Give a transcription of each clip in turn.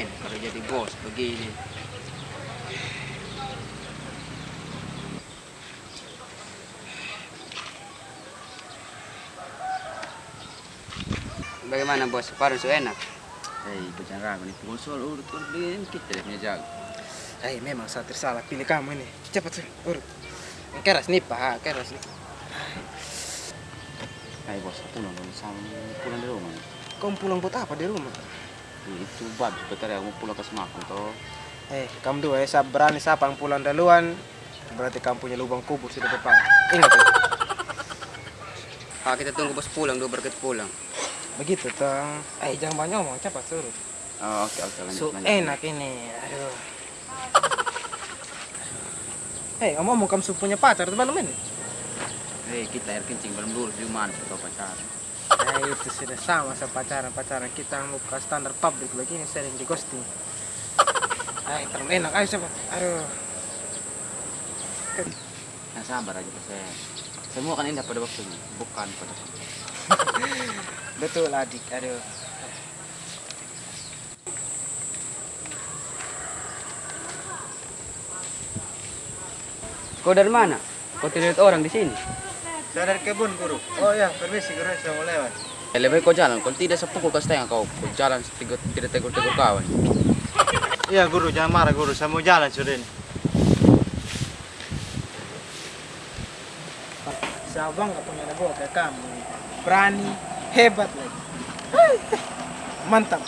men kalau jadi bos begini. Bagaimana bos? Paru su enak. Hei, ragu nih. Pukul soal urut urut kita punya jago. Hei, memang saya tersalah pilih kamu ini. Cepat sih, urut. Keras nih, Pak. Keras nih. Hei bos, aku nonton sama pulang dari rumah. Kamu pulang buat apa di rumah? Itu bab sebentar ya, aku pulang ke Semakun toh. Eh, kamu dua ya, saya berani siapa yang pulang duluan. Berarti kamu punya lubang kubur di depan. Ingat ya. Ah, kita tunggu bos pulang dulu baru kita pulang. Begitu, Tong. Eh, jangan banyak ngomong. Cepat, suruh. Oh, oke oke lanjut So lanjut. enak ini. Aduh. Eh, ngomong kamu su- punya pacar atau belum ini? Hei, kita air kencing belum lurus di mana kita pacaran. Eh, itu sudah sama sama pacaran-pacaran kita muka standar publik begini sering di ghosting. Eh, terlalu enak. Ayo cepat. Aduh. Yang sabar aja pas saya. Semua kan indah pada waktunya, bukan pada Betul adik. Aduh. Kau dari mana? Kau tidak lihat orang di sini? Saya dari kebun, Guru. Oh ya, permisi, Guru. Saya mau lewat. Eh, lebih baik kau jalan, kalau tidak sepukul kau setengah kau. Kau jalan tiga, tidak tegur-tegur kawan. Iya, Guru. Jangan marah, Guru. Saya mau jalan sudah ini. Saya bangga punya buah kayak kamu. Berani, hebat lagi. Mantap.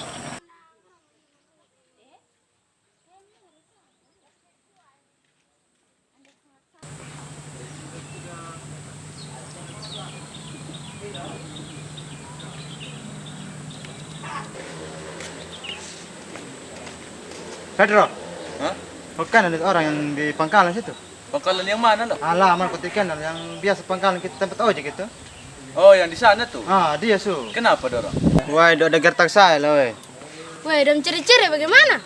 Pedro. Hah? Bukan ada orang yang di pangkalan situ. Pangkalan yang mana lo? Alah, mana kutikan yang biasa pangkalan kita tempat ojek itu. Oh, yang di sana tuh. Ah, dia su. Kenapa dorong? Wah, ada gertak saya lah, weh. Woi, dan ciri-ciri bagaimana?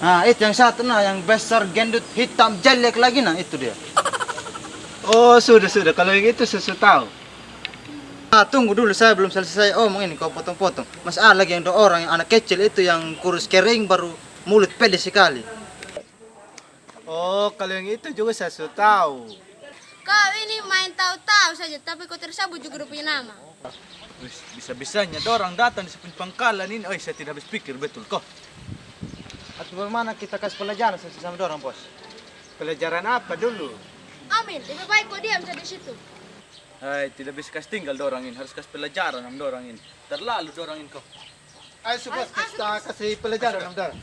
Nah, itu yang satu nah, yang besar gendut hitam jelek lagi nah, itu dia. Oh, sudah sudah. Kalau yang itu saya sudah tahu. Ah, tunggu dulu saya belum selesai omong ini kau potong-potong. Mas A lagi yang dua orang yang anak kecil itu yang kurus kering baru mulut pede sekali. Oh, kalau yang itu juga saya sudah tahu. Kau ini main tahu-tahu saja, tapi kau tersabut juga punya nama. Wis, Bisa-bisanya dorang datang di sepunya pangkalan ini. Oh, saya tidak habis pikir betul kok. Atau bagaimana kita kasih pelajaran sama orang bos? Pelajaran apa dulu? Amin, lebih baik kau diam saja di situ. Hai, tidak bisa kasih tinggal dorang ini. Harus kasih pelajaran sama dorang ini. Terlalu dorang ini kok. Ayo kita kasih pelajaran sama orang.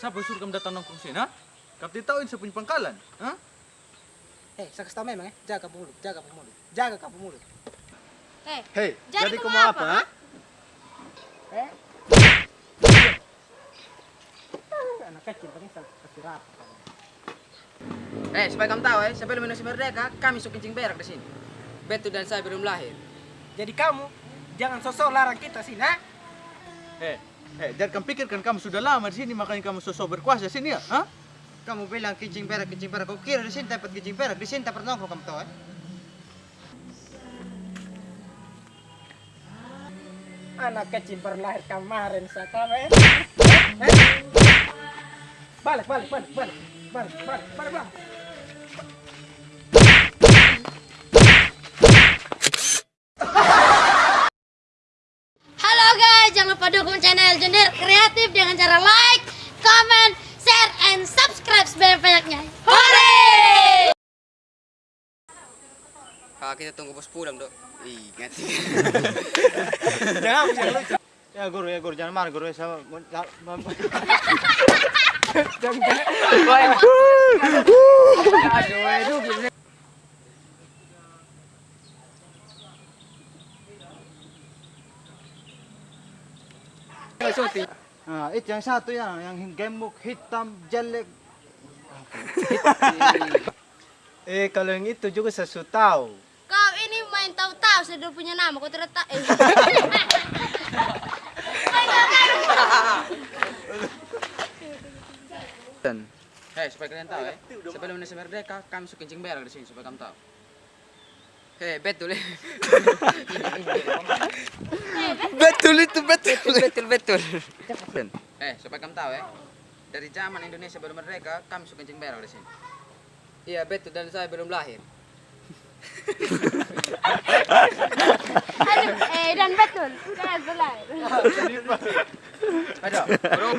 Siapa suruh kamu datang nongkrong sini, ha? Kamu tidak tahu ini sepunya pangkalan, ha? Eh, saya kasih tahu memang ya. Jaga mulut, jaga mulut. Jaga kamu mulut. Eh, Hei, Jadi jadi, kau kamu apa? apa, ha? Eh? Anak kecil paling saya kasih rapat. Eh, supaya kamu tahu eh, sebelum Indonesia merdeka, kami suka kencing berak di sini. Betu dan saya belum lahir. Jadi kamu jangan sosok larang kita sih, nah? Eh, eh, jangan kamu pikirkan kamu sudah lama di sini, makanya kamu sosok berkuasa di sini ya, ha? Kamu bilang kincing perak, kincing perak. Kau kira di sini tempat kincing perak, di sini tempat nongkrong kamu tahu eh? Anak kecil baru lahir kemarin saya eh. Eh? Balik, balik, balik, balik. Balik, balik, balik, balik. Guys, jangan lupa dukung channel Jender Kreatif dengan cara like, comment, share, and subscribe sebanyak-banyaknya. Hore! Ah, kita tunggu bos pulang, Dok. Ih, ngerti. Jangan, jangan lucu. Ya guru, ya guru, jangan marah guru. Saya Nah, itu yang satu ya, yang gemuk, hitam, jelek, Eh, kalau yang itu juga saya sudah tahu. Kau ini main tahu-tahu sudah punya nama kau tidak tahu. Eh. Dan Eh, supaya kalian tahu ya. Sebelum Indonesia merdeka, kami suka kencing berak di sini supaya kamu tahu. Hei, betul ya. betul itu betul. betul, betul. Dan Eh, supaya kamu tahu ya. Dari zaman Indonesia belum merdeka, kami suka kencing berak di sini. Iya, betul dan saya belum lahir. Aduh, eh dan betul. Saya belah. Aduh, bro.